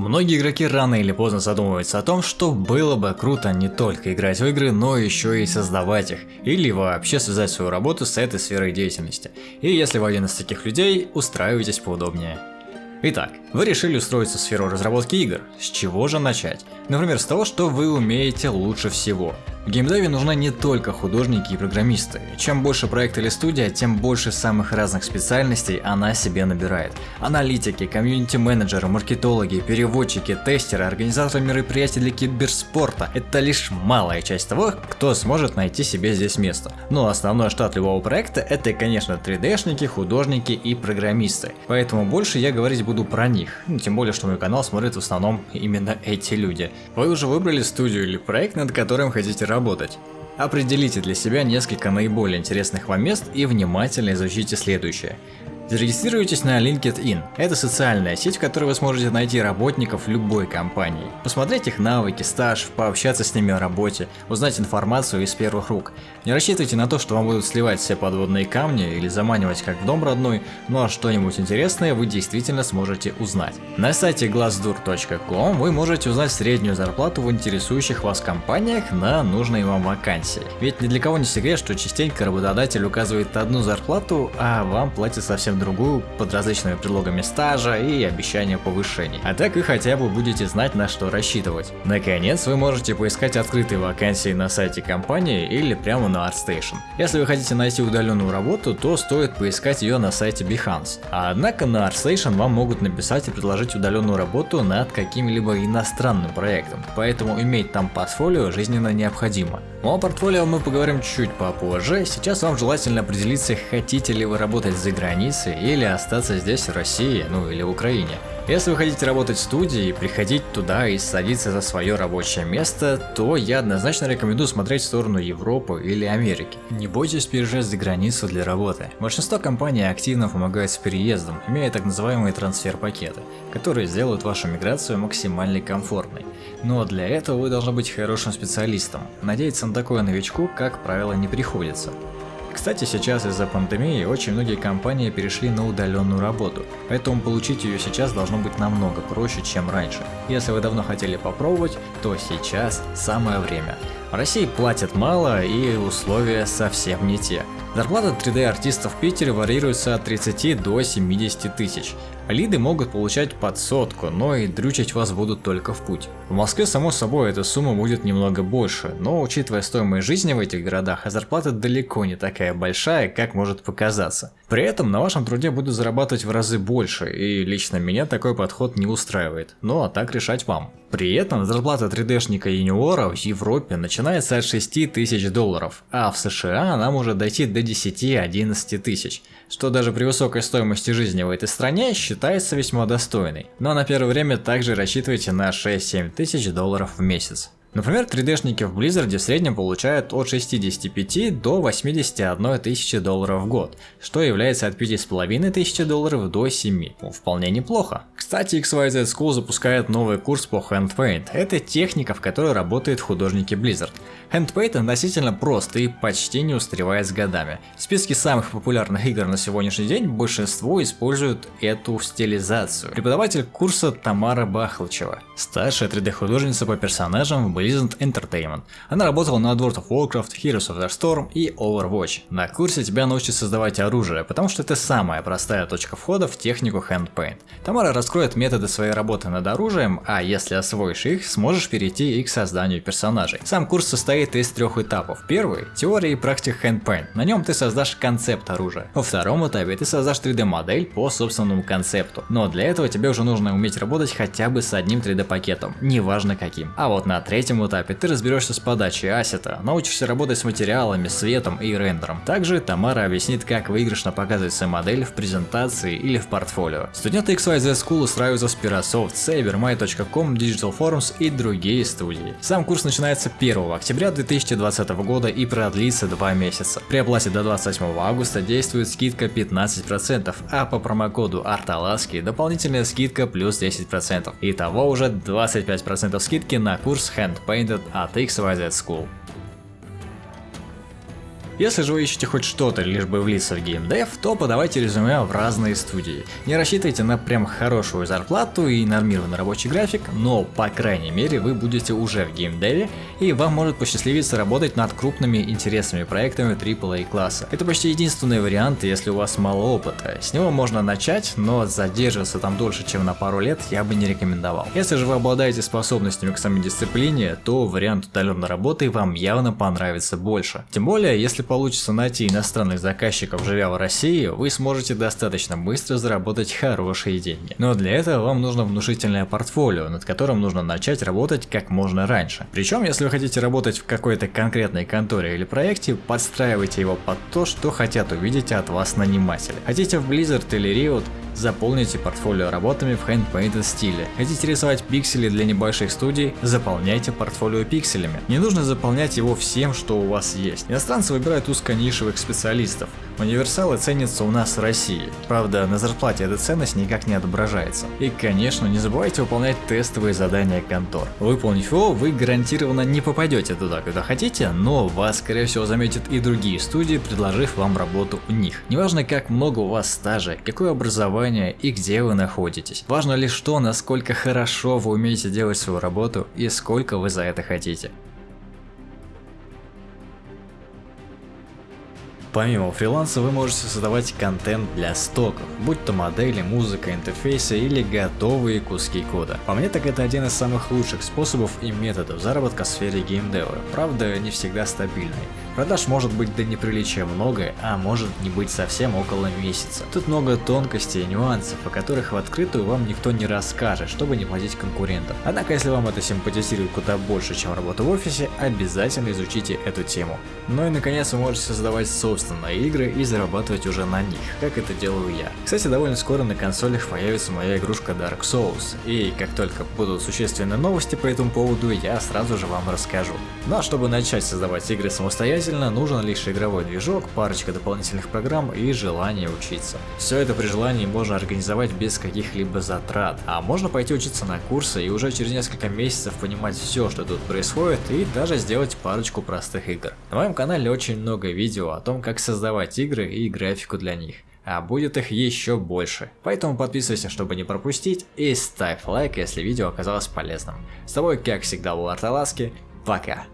Многие игроки рано или поздно задумываются о том, что было бы круто не только играть в игры, но еще и создавать их, или вообще связать свою работу с этой сферой деятельности. И если вы один из таких людей, устраивайтесь поудобнее. Итак, вы решили устроиться в сферу разработки игр. С чего же начать? Например, с того, что вы умеете лучше всего. В геймдеве нужны не только художники и программисты. Чем больше проект или студия, тем больше самых разных специальностей она себе набирает. Аналитики, комьюнити-менеджеры, маркетологи, переводчики, тестеры, организаторы мероприятий для киберспорта – это лишь малая часть того, кто сможет найти себе здесь место. Но основной штат любого проекта – это, конечно, 3D-шники, художники и программисты. Поэтому больше я говорить буду про них. Ну, тем более, что мой канал смотрит в основном именно эти люди. Вы уже выбрали студию или проект, над которым хотите работать. Определите для себя несколько наиболее интересных вам мест и внимательно изучите следующее. Зарегистрируйтесь на LinkedIn. Это социальная сеть, в которой вы сможете найти работников любой компании. Посмотреть их навыки, стаж, пообщаться с ними о работе, узнать информацию из первых рук. Не рассчитывайте на то, что вам будут сливать все подводные камни или заманивать как в дом родной, ну а что-нибудь интересное вы действительно сможете узнать. На сайте glassdoor.com вы можете узнать среднюю зарплату в интересующих вас компаниях на нужные вам вакансии. Ведь ни для кого не секрет, что частенько работодатель указывает одну зарплату, а вам платят совсем другую под различными предлогами стажа и обещания повышений. А так вы хотя бы будете знать на что рассчитывать. Наконец вы можете поискать открытые вакансии на сайте компании или прямо на ArtStation. Если вы хотите найти удаленную работу, то стоит поискать ее на сайте Behance. А однако на ArtStation вам могут написать и предложить удаленную работу над каким-либо иностранным проектом, поэтому иметь там портфолио жизненно необходимо. О портфолио мы поговорим чуть попозже, сейчас вам желательно определиться, хотите ли вы работать за границей или остаться здесь в России, ну или в Украине. Если вы хотите работать в студии, приходить туда и садиться за свое рабочее место, то я однозначно рекомендую смотреть в сторону Европы или Америки. Не бойтесь переезжать за границу для работы. Большинство компаний активно помогают с переездом, имея так называемые трансфер-пакеты, которые сделают вашу миграцию максимально комфортной. Но для этого вы должны быть хорошим специалистом. Надеяться на такое новичку, как правило, не приходится. Кстати, сейчас из-за пандемии очень многие компании перешли на удаленную работу, поэтому получить ее сейчас должно быть намного проще, чем раньше. Если вы давно хотели попробовать, то сейчас самое время. В России платят мало и условия совсем не те. Зарплата 3D-артистов в Питере варьируется от 30 до 70 тысяч. Лиды могут получать под сотку, но и дрючить вас будут только в путь. В Москве, само собой, эта сумма будет немного больше, но учитывая стоимость жизни в этих городах, зарплата далеко не такая большая, как может показаться. При этом на вашем труде будут зарабатывать в разы больше, и лично меня такой подход не устраивает. Ну а так решать вам. При этом зарплата 3D-шника юниора в Европе начинается от 6 тысяч долларов, а в США она может дойти до 10-11 тысяч, что даже при высокой стоимости жизни в этой стране считается весьма достойной. Но на первое время также рассчитывайте на 6-7 тысяч долларов в месяц. Например, 3D-шники в Blizzard в среднем получают от 65 до 81 тысячи долларов в год, что является от 5,5 тысячи долларов до 7. Ну, вполне неплохо. Кстати, XYZ School запускает новый курс по Handpaint. Это техника, в которой работают художники Blizzard. Handpaint относительно прост и почти не устаревает с годами. В списке самых популярных игр на сегодняшний день большинство используют эту стилизацию. Преподаватель курса Тамара Бахлычева, старшая 3D художница по персонажам в Blizzard Entertainment. Она работала над World of Warcraft, Heroes of the Storm и Overwatch. На курсе тебя научат создавать оружие, потому что это самая простая точка входа в технику Handpaint. Тамара раскроет методы своей работы над оружием, а если освоишь их, сможешь перейти и к созданию персонажей. Сам курс состоит из трех этапов. Первый – теория и практика handpaint. На нем ты создашь концепт оружия. Во втором этапе ты создашь 3D модель по собственному концепту. Но для этого тебе уже нужно уметь работать хотя бы с одним 3D пакетом, неважно каким. А вот на третьем этапе ты разберешься с подачей ассета, научишься работать с материалами, светом и рендером. Также Тамара объяснит, как выигрышно показывать свою модель в презентации или в портфолио. Студенты XYZ School устраиваются Spirasoft, Sabermy.com, Digital Forums и другие студии. Сам курс начинается 1 октября 2020 года и продлится 2 месяца. При оплате до 28 августа действует скидка 15%, а по промокоду Арталаски дополнительная скидка плюс 10%. Итого уже 25% скидки на курс Hand Painted от XYZ School. Если же вы ищете хоть что-то, лишь бы влиться в геймдев, то подавайте резюме в разные студии. Не рассчитывайте на прям хорошую зарплату и нормированный рабочий график, но по крайней мере вы будете уже в геймдеве и вам может посчастливиться работать над крупными интересными проектами AAA класса. Это почти единственный вариант, если у вас мало опыта. С него можно начать, но задерживаться там дольше, чем на пару лет я бы не рекомендовал. Если же вы обладаете способностями к самой дисциплине, то вариант удаленной работы вам явно понравится больше. Тем более, если получится найти иностранных заказчиков, живя в России, вы сможете достаточно быстро заработать хорошие деньги. Но для этого вам нужно внушительное портфолио, над которым нужно начать работать как можно раньше. Причем, если вы хотите работать в какой-то конкретной конторе или проекте, подстраивайте его под то, что хотят увидеть от вас наниматели. Хотите в Blizzard или Riot, Заполните портфолио работами в handpainted стиле. Хотите рисовать пиксели для небольших студий? Заполняйте портфолио пикселями. Не нужно заполнять его всем, что у вас есть. Иностранцы выбирают узконишевых специалистов. Универсалы ценятся у нас в России. Правда, на зарплате эта ценность никак не отображается. И, конечно, не забывайте выполнять тестовые задания контор. Выполнив его, вы гарантированно не попадете туда, куда хотите, но вас, скорее всего, заметят и другие студии, предложив вам работу у них. Неважно, как много у вас стажа, какое образование и где вы находитесь. Важно лишь то, насколько хорошо вы умеете делать свою работу и сколько вы за это хотите. Помимо фриланса вы можете создавать контент для стоков, будь то модели, музыка, интерфейсы или готовые куски кода. По мне так это один из самых лучших способов и методов заработка в сфере геймдева, правда не всегда стабильный. Продаж может быть до неприличия много, а может не быть совсем около месяца. Тут много тонкостей и нюансов, о которых в открытую вам никто не расскажет, чтобы не платить конкурентам. Однако, если вам это симпатизирует куда больше, чем работа в офисе, обязательно изучите эту тему. Ну и наконец вы можете создавать собственные игры и зарабатывать уже на них, как это делаю я. Кстати, довольно скоро на консолях появится моя игрушка Dark Souls, и как только будут существенные новости по этому поводу, я сразу же вам расскажу. Ну а чтобы начать создавать игры самостоятельно, Самостоятельно нужен лишь игровой движок, парочка дополнительных программ и желание учиться. Все это при желании можно организовать без каких-либо затрат, а можно пойти учиться на курсы и уже через несколько месяцев понимать все, что тут происходит и даже сделать парочку простых игр. На моем канале очень много видео о том, как создавать игры и графику для них а будет их еще больше. Поэтому подписывайся, чтобы не пропустить, и ставь лайк, если видео оказалось полезным. С тобой, как всегда, был Арталаски, пока!